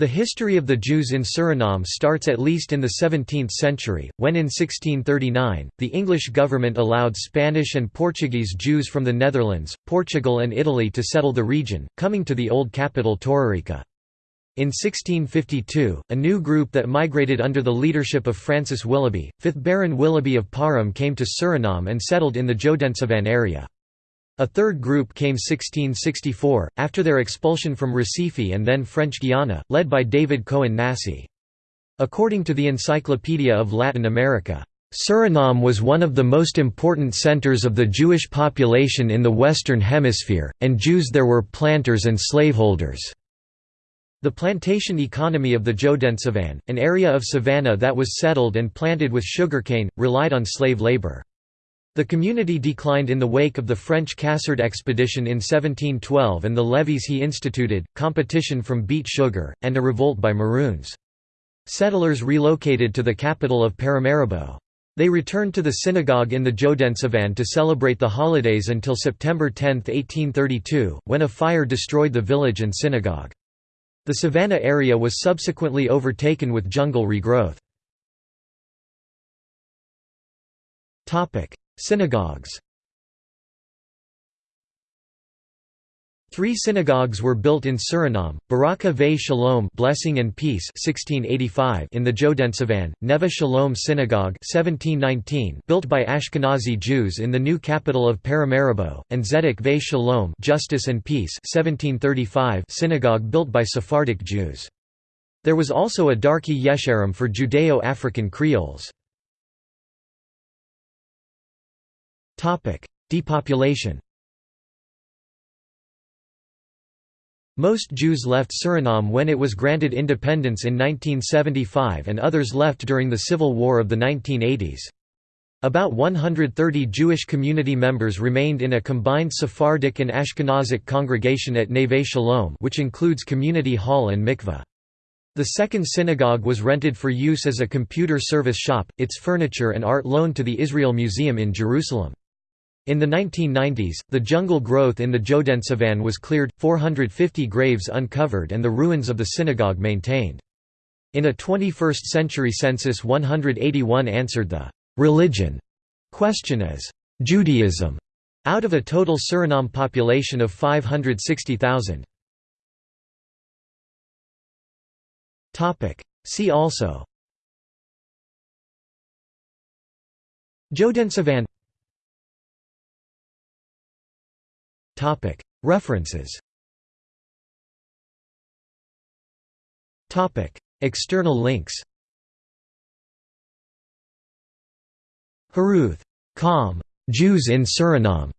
The history of the Jews in Suriname starts at least in the 17th century, when in 1639, the English government allowed Spanish and Portuguese Jews from the Netherlands, Portugal and Italy to settle the region, coming to the old capital Torarica. In 1652, a new group that migrated under the leadership of Francis Willoughby, 5th Baron Willoughby of Parham came to Suriname and settled in the Jodensavanne area. A third group came 1664, after their expulsion from Recife and then French Guiana, led by David Cohen Nassy. According to the Encyclopedia of Latin America, Suriname was one of the most important centers of the Jewish population in the Western Hemisphere, and Jews there were planters and slaveholders. The plantation economy of the Jodensavanne, an area of savanna that was settled and planted with sugarcane, relied on slave labor. The community declined in the wake of the French Cassard expedition in 1712 and the levies he instituted, competition from beet sugar, and a revolt by Maroons. Settlers relocated to the capital of Paramaribo. They returned to the synagogue in the Jodensavanne to celebrate the holidays until September 10, 1832, when a fire destroyed the village and synagogue. The savanna area was subsequently overtaken with jungle regrowth. Synagogues Three synagogues were built in Suriname: Beracha Ve Shalom (Blessing and Peace) (1685) in the Jodensavanne, Neve Shalom Synagogue (1719), built by Ashkenazi Jews in the new capital of Paramaribo, and Zedek Ve Shalom (Justice and Peace) (1735) synagogue built by Sephardic Jews. There was also a Darkei Yesharim for Judeo-African Creoles. Depopulation Most Jews left Suriname when it was granted independence in 1975 and others left during the Civil War of the 1980s. About 130 Jewish community members remained in a combined Sephardic and Ashkenazic congregation at Neve Shalom which includes community hall and mikveh. The second synagogue was rented for use as a computer service shop, its furniture and art loaned to the Israel Museum in Jerusalem. In the 1990s, the jungle growth in the Jodensavanne was cleared, 450 graves uncovered and the ruins of the synagogue maintained. In a 21st-century census 181 answered the «religion» question as «Judaism» out of a total Suriname population of 560,000. See also Jodensavanne References External links Haruth. Com. Jews in Suriname.